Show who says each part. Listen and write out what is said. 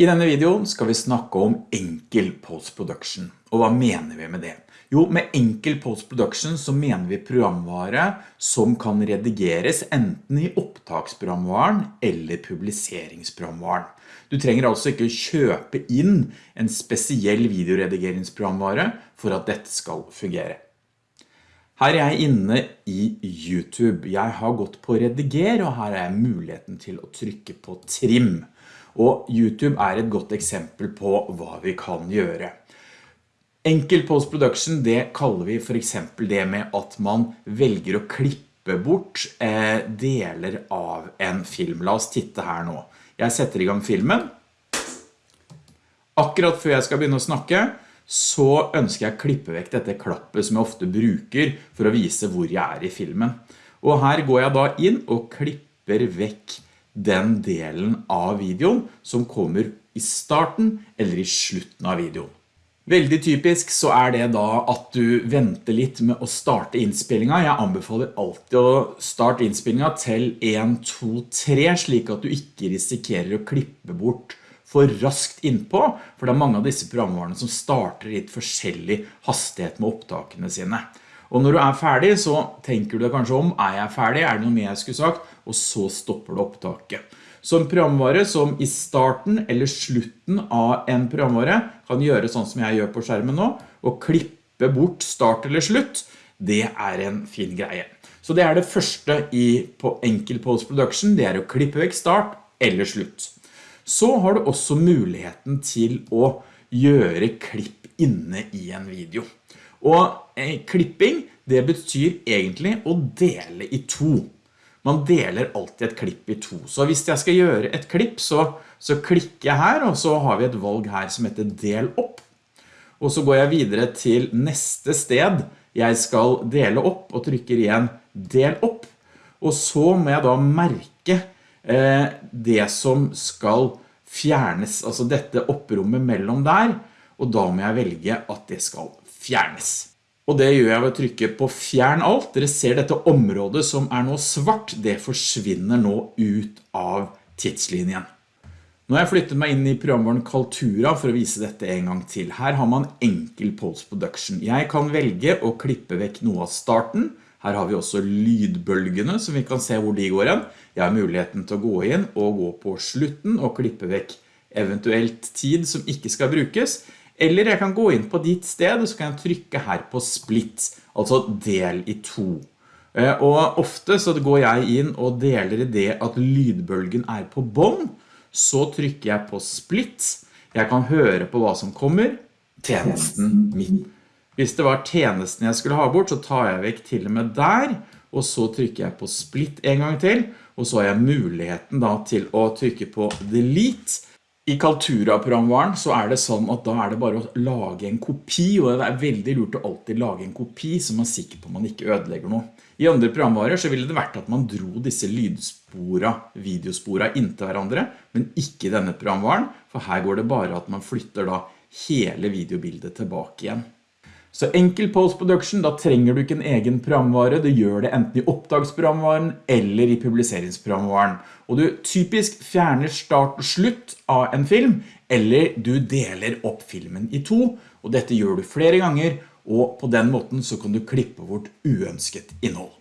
Speaker 1: I denne videoen skal vi snakke om enkel post-production. Og hva mener vi med det? Jo, med enkel post-production så mener vi programvare som kan redigeres enten i opptaksprogramvaren eller publiseringsprogramvaren. Du trenger altså ikke kjøpe inn en spesiell videoredigeringsprogramvare for at dette skal fungere. Her er jeg inne i YouTube. Jeg har gått på rediger, og her er muligheten til å trykke på trim. Og YouTube er et godt eksempel på hva vi kan gjøre. Enkel post-production, det kaller vi for eksempel det med at man velger å klippe bort eh, deler av en film. La oss titte her nå. Jeg setter i gang filmen. Akkurat før jeg skal begynne å snakke, så ønsker jeg å klippe vekk dette klappet som jeg ofte bruker for å vise hvor jeg er i filmen. Og her går jeg da inn og klipper vekk den delen av videoen som kommer i starten eller i slutten av videoen. Veldig typisk så er det da at du venter litt med å starte innspillingen. Jeg anbefaler alltid å starte innspillingen til 1, 2, 3, slik at du ikke risikerer å klippe bort for raskt innpå, for det er mange av disse programvarene som starter i litt forskjellig hastighet med opptakene sine. Og når du er ferdig, så tenker du deg kanskje om, er jeg ferdig, er det noe mer jeg skulle sagt? Og så stopper du opptaket. Så en programvare som i starten eller slutten av en programvare kan gjøre sånn som jeg gjør på skjermen nå, og klippe bort start eller slutt, det er en fin greie. Så det er det første i, på enkel post-production, det er å klippe vekk start eller slutt. Så har du også muligheten til å gjøre klipp inne i en video. Og eh, klipping, det betyr egentlig å dele i to. Man deler alltid et klipp i to. Så hvis jeg skal gjøre et klipp, så, så klikker jeg her, og så har vi et valg her som heter del opp. Og så går jeg videre til neste sted jeg skal dele opp, og trykker igjen del opp. Og så må jeg da merke det som skal fjernes, altså dette opprommet mellom der, og da må jeg velge at det skal fjernes. Og det gjør jeg ved å trykke på fjern alt. Dere ser dette området som er nå svart, det forsvinner nå ut av tidslinjen. Nå har jeg flyttet meg inn i programvaren Kaltura for å vise dette en gang til. Her har man enkel post-production. Jeg kan velge å klippe vekk noe av starten. Her har vi også lydbølgene som vi kan se hvor de går igjen. Jeg har muligheten til å gå inn og gå på slutten og klippe vekk eventuelt tid som ikke skal brukes. Eller jeg kan gå inn på ditt sted, og så kan jeg trykke her på split, altså del i to. Eh, og ofte så går jeg inn og deler i det at lydbølgen er på bånd, så trykker jeg på split. Jeg kan høre på hva som kommer, tjenesten min. Hvis det var tjenesten jeg skulle ha bort, så tar jeg vekk til og med der, og så trykker jeg på split en gang til, og så har jeg muligheten da til å trykke på delete, i Kaltura-programvaren så er det sånn at da er det bare å lage en kopi, og det er veldig lurt å alltid lage en kopi så man er sikker på man ikke ødelegger noe. I andre programvarer så ville det vært at man dro disse lydspora, videospora inntil hverandre, men ikke denne programvaren, for her går det bare at man flytter da hele videobildet tilbake igjen. Så enkel post-production, da trenger du ikke en egen programvare, du gjør det enten i oppdagsprogramvaren eller i publiseringsprogramvaren. Og du typisk fjerner start og slutt av en film, eller du deler opp filmen i to, og dette gjør du flere ganger, og på den måten så kan du klippe bort uønsket innhold.